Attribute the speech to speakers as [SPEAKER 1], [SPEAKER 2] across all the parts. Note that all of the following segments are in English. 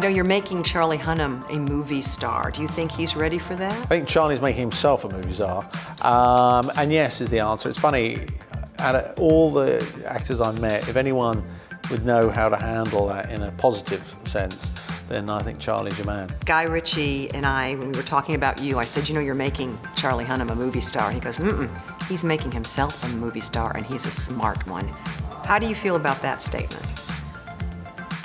[SPEAKER 1] You know, you're making Charlie Hunnam a movie star. Do you think he's ready for that?
[SPEAKER 2] I think Charlie's making himself a movie star. Um, and yes is the answer. It's funny, out of all the actors I've met, if anyone would know how to handle that in a positive sense, then I think Charlie's your man.
[SPEAKER 1] Guy Ritchie and I, when we were talking about you, I said, you know, you're making Charlie Hunnam a movie star. And he goes, mm-mm, he's making himself a movie star, and he's a smart one. How do you feel about that statement?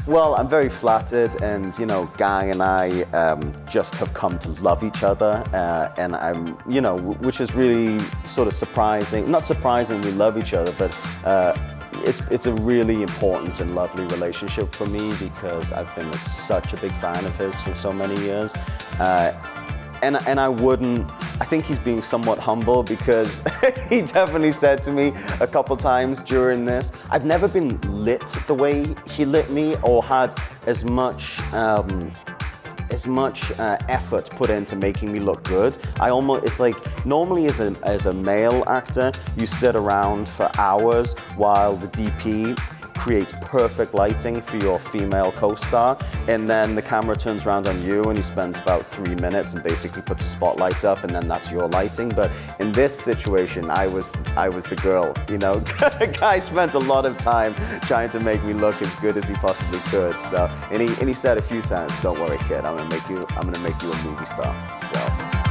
[SPEAKER 3] Well, I'm very flattered, and you know, Guy and I um, just have come to love each other, uh, and I'm, you know, which is really sort of surprising. Not surprising, we love each other, but uh, it's it's a really important and lovely relationship for me because I've been a, such a big fan of his for so many years. Uh, and, and I wouldn't, I think he's being somewhat humble because he definitely said to me a couple times during this, I've never been lit the way he lit me or had as much um, as much uh, effort put into making me look good. I almost, it's like, normally as a, as a male actor, you sit around for hours while the DP creates perfect lighting for your female co-star and then the camera turns around on you and he spends about three minutes and basically puts a spotlight up and then that's your lighting. But in this situation I was I was the girl you know? Guy spent a lot of time trying to make me look as good as he possibly could. So and he, and he said a few times don't worry kid I'm gonna make you I'm gonna make you a movie star so